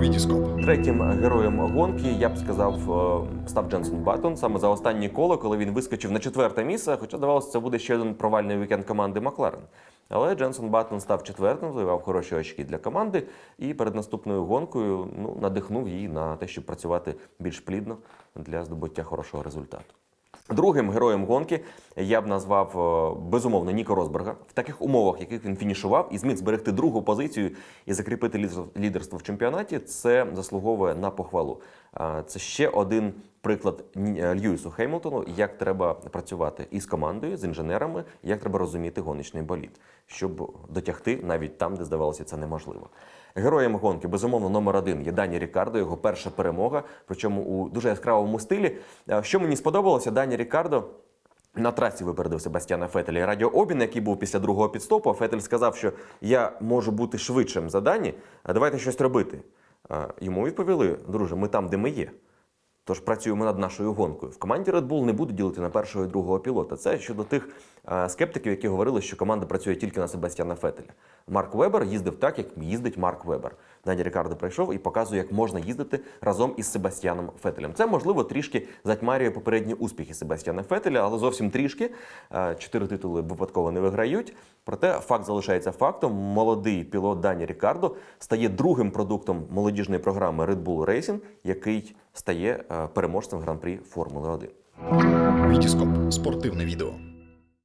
Вітіскоп. Третім героєм гонки я б сказав е, став Дженсон Баттон саме за останнє коло, коли він вискочив на четверте місце. Хоча здавалося, це буде ще один провальний вікенд команди Макларен. Але Дженсон Баттон став четвертим, завоював хороші очки для команди і перед наступною гонкою ну, надихнув її на те, щоб працювати більш плідно для здобуття хорошого результату. Другим героєм гонки я б назвав е, безумовно Ніко Розберга В таких умовах, яких він фінішував і зміг зберегти другу позицію і закріпити лідерство в чемпіонаті, це заслуговує на похвалу. Це ще один приклад е, Льюісу Хеймлтону, як треба працювати із командою, з інженерами, як треба розуміти гоночний болід, щоб дотягти навіть там, де здавалося це неможливо. Героєм гонки, безумовно, номер один є Дані Рікардо, його перша перемога, причому у дуже яскравому стилі. Що мені сподобалося, Дані Рікардо. На трасі випередив Себастьяна Фетеля і радіообмін, який був після другого підстопу. Фетель сказав, що я можу бути швидшим за Дані, а давайте щось робити. А Йому відповіли, друже, ми там, де ми є. Тож працюємо над нашою гонкою. В команді Red Bull не будуть ділити на першого і другого пілота. Це щодо тих е, скептиків, які говорили, що команда працює тільки на Себастьяна Фетеля. Марк Вебер їздив так, як їздить Марк Вебер. Дані Рікардо прийшов і показує, як можна їздити разом із Себастьяном Фетелем. Це можливо трішки затьмарює попередні успіхи Себастьяна Фетеля, але зовсім трішки. Е, Чотири титули випадково не виграють. Проте факт залишається фактом. Молодий пілот Дані Рікардо стає другим продуктом молодіжної програми Red Bull Racing, який стає е, переможцем гран-прі Формули 1. Вітіскоп. Спортивне відео.